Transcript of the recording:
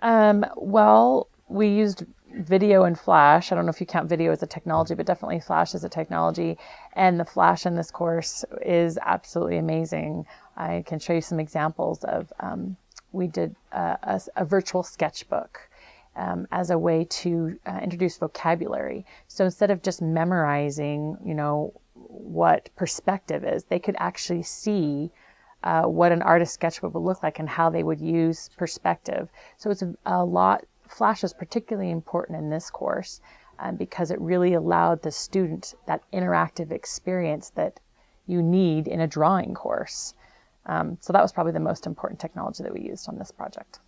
Um, well, we used video and flash. I don't know if you count video as a technology, but definitely flash as a technology. And the flash in this course is absolutely amazing. I can show you some examples of, um, we did a, a, virtual sketchbook um, as a way to uh, introduce vocabulary. So instead of just memorizing, you know, what perspective is, they could actually see uh, what an artist sketchbook would look like and how they would use perspective. So it's a, a lot Flash is particularly important in this course um, because it really allowed the student that interactive experience that you need in a drawing course. Um, so that was probably the most important technology that we used on this project.